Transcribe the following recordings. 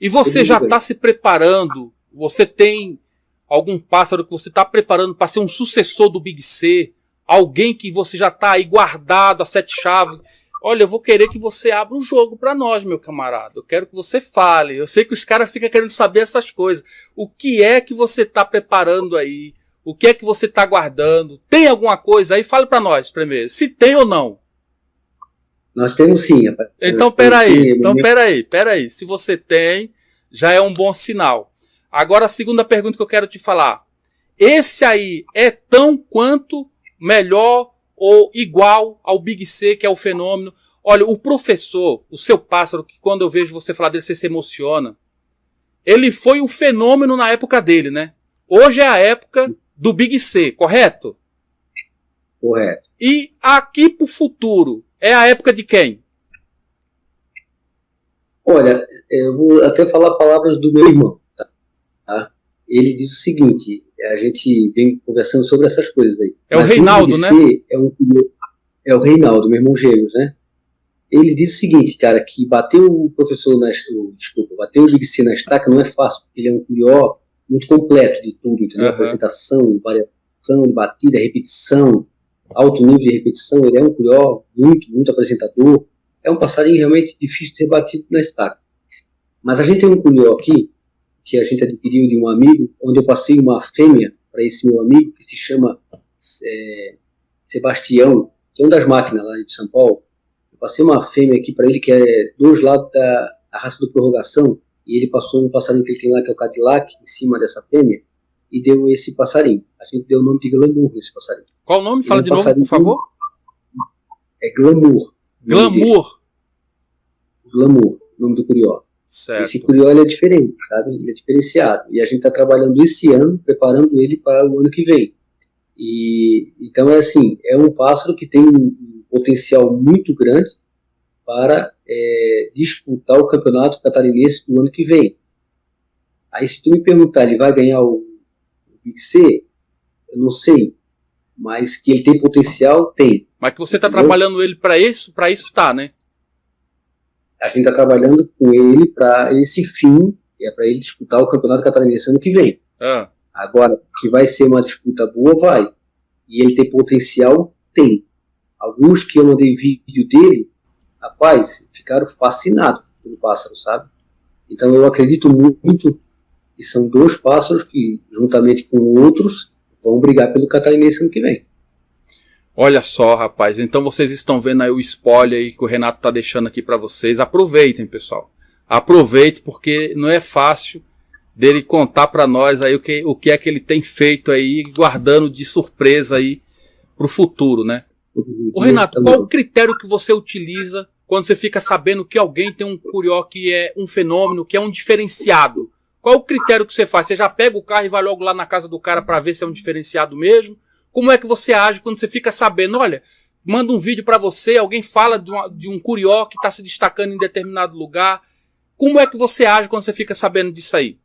E você já está se preparando? Você tem algum pássaro que você está preparando para ser um sucessor do Big C? Alguém que você já está aí guardado a sete chaves? Olha, eu vou querer que você abra um jogo para nós, meu camarada. Eu quero que você fale. Eu sei que os caras ficam querendo saber essas coisas. O que é que você está preparando aí? O que é que você está guardando? Tem alguma coisa aí? Fale para nós primeiro. Se tem ou não. Nós temos sim. Então, peraí. Então, peraí. Peraí. Se você tem, já é um bom sinal. Agora, a segunda pergunta que eu quero te falar. Esse aí é tão quanto melhor ou igual ao Big C, que é o fenômeno? Olha, o professor, o seu pássaro, que quando eu vejo você falar dele, você se emociona. Ele foi o fenômeno na época dele, né? Hoje é a época do Big C, correto? Correto. E aqui para o futuro, é a época de quem? Olha, eu vou até falar palavras do meu irmão. Tá? Ele diz o seguinte: a gente vem conversando sobre essas coisas aí. É o Reinaldo, né? É, um, é o Reinaldo, meu irmão gêmeos, né? Ele diz o seguinte, cara, que bater o professor na. Desculpa, bater o Big C na estaca não é fácil, porque ele é um curió muito completo de tudo, entendeu? Uhum. Apresentação, variação de batida, repetição, alto nível de repetição. Ele é um curió muito, muito apresentador é um passarinho realmente difícil de ser batido na estaca. Mas a gente tem um curió aqui, que a gente adquiriu de um amigo, onde eu passei uma fêmea para esse meu amigo, que se chama é, Sebastião, que é um das máquinas lá de São Paulo. Eu passei uma fêmea aqui para ele, que é dois lados da raça do prorrogação, e ele passou um passarinho que ele tem lá, que é o Cadillac, em cima dessa fêmea, e deu esse passarinho. A gente deu o nome de Glamour nesse passarinho. Qual o nome? Fala é um de novo, por favor. É Glamour. Glamour. Glamour, nome do curió. Certo. Esse curió ele é diferente, sabe? Ele é diferenciado. E a gente está trabalhando esse ano, preparando ele para o ano que vem. E então é assim, é um pássaro que tem um potencial muito grande para é, disputar o campeonato catarinense do ano que vem. Aí se tu me perguntar, ele vai ganhar o, C? Eu não sei, mas que ele tem potencial, tem. Mas que você está trabalhando ele para isso, para isso tá, né? A gente está trabalhando com ele para esse fim, é para ele disputar o campeonato catarinense ano que vem. Ah. Agora, que vai ser uma disputa boa, vai. E ele tem potencial, tem. Alguns que eu mandei vídeo dele, rapaz, ficaram fascinados pelo pássaro, sabe? Então eu acredito muito que são dois pássaros que, juntamente com outros, vão brigar pelo catarinense ano que vem. Olha só, rapaz. Então vocês estão vendo aí o spoiler aí que o Renato tá deixando aqui para vocês. Aproveitem, pessoal. Aproveitem porque não é fácil dele contar para nós aí o que, o que é que ele tem feito aí, guardando de surpresa aí pro futuro, né? O Renato, qual o critério que você utiliza quando você fica sabendo que alguém tem um curió que é um fenômeno, que é um diferenciado? Qual o critério que você faz? Você já pega o carro e vai logo lá na casa do cara para ver se é um diferenciado mesmo? Como é que você age quando você fica sabendo, olha, manda um vídeo para você, alguém fala de, uma, de um curió que está se destacando em determinado lugar. Como é que você age quando você fica sabendo disso aí?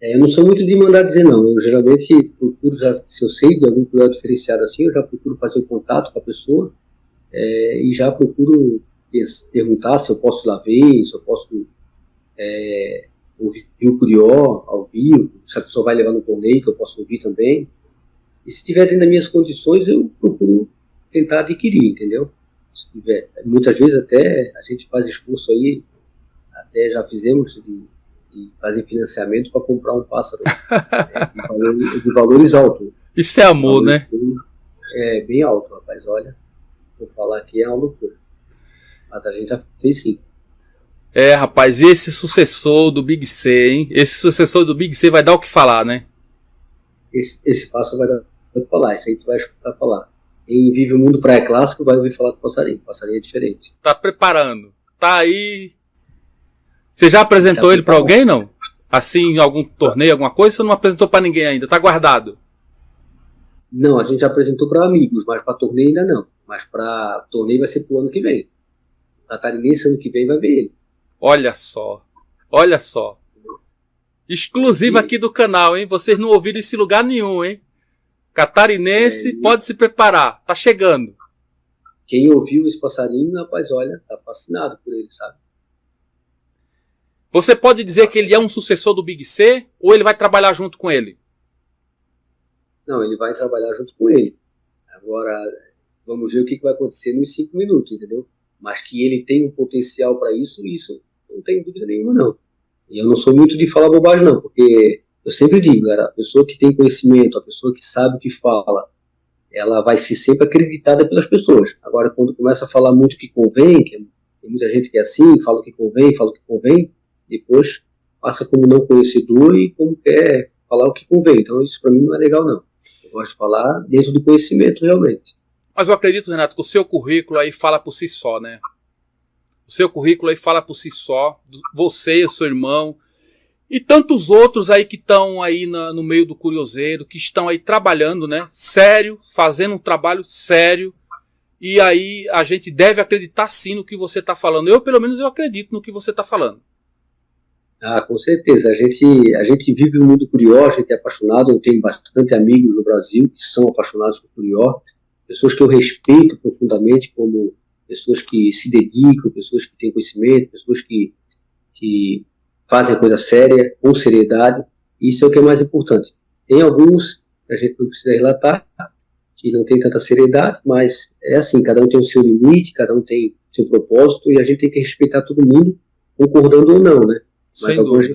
É, eu não sou muito de mandar dizer não. Eu geralmente procuro, já, se eu sei de algum curió diferenciado assim, eu já procuro fazer o contato com a pessoa é, e já procuro perguntar se eu posso lá ver, se eu posso é, o curió ao vivo, se a pessoa vai levar no torneio que eu posso ouvir também. E se tiver dentro das minhas condições, eu procuro tentar adquirir, entendeu? Se tiver. Muitas vezes até a gente faz esforço aí, até já fizemos de, de fazer financiamento para comprar um pássaro é, de, valores, de, valores, altos. Isso é amor, né? Bem, é bem alto, rapaz. Olha, vou falar aqui é uma loucura. Mas a gente já fez sim. É, rapaz, esse sucessor do Big C, hein? Esse sucessor do Big C vai dar o que falar, né? Esse, esse passo vai dar vou falar, isso aí tu vai escutar falar. Quem vive o mundo praia clássico vai ouvir falar do passarinho. O passarinho é diferente. Tá preparando. Tá aí. Você já apresentou ele para alguém, não? Assim, em algum torneio, alguma coisa? Você não apresentou para ninguém ainda? Tá guardado? Não, a gente já apresentou para amigos, mas para torneio ainda não. Mas para torneio vai ser pro ano que vem. Catarinense ano que vem vai ver ele. Olha só. Olha só. Exclusivo aqui do canal, hein? Vocês não ouviram esse lugar nenhum, hein? Catarinense, é, pode se preparar, tá chegando. Quem ouviu esse passarinho, rapaz, olha, tá fascinado por ele, sabe? Você pode dizer que ele é um sucessor do Big C ou ele vai trabalhar junto com ele? Não, ele vai trabalhar junto com ele. Agora, vamos ver o que vai acontecer nos cinco minutos, entendeu? Mas que ele tem um potencial para isso, isso não tem dúvida nenhuma, não. E eu não sou muito de falar bobagem, não, porque eu sempre digo, cara, a pessoa que tem conhecimento, a pessoa que sabe o que fala, ela vai ser sempre acreditada pelas pessoas. Agora, quando começa a falar muito o que convém, que tem muita gente que é assim, fala o que convém, fala o que convém, depois passa como não conhecedor e como quer falar o que convém. Então, isso para mim não é legal, não. Eu gosto de falar dentro do conhecimento, realmente. Mas eu acredito, Renato, que o seu currículo aí fala por si só, né? O seu currículo aí fala por si só. Você, o seu irmão, e tantos outros aí que estão aí na, no meio do curioseiro, que estão aí trabalhando, né? Sério, fazendo um trabalho sério. E aí a gente deve acreditar sim no que você está falando. Eu, pelo menos, eu acredito no que você está falando. Ah, com certeza. A gente, a gente vive um mundo curió, a gente é apaixonado. Eu tenho bastante amigos no Brasil que são apaixonados por curió. Pessoas que eu respeito profundamente como pessoas que se dedicam, pessoas que têm conhecimento, pessoas que, que fazem a coisa séria, com seriedade. Isso é o que é mais importante. Tem alguns, a gente não precisa relatar, que não tem tanta seriedade, mas é assim, cada um tem o seu limite, cada um tem o seu propósito, e a gente tem que respeitar todo mundo, concordando ou não, né? Sem mas alguns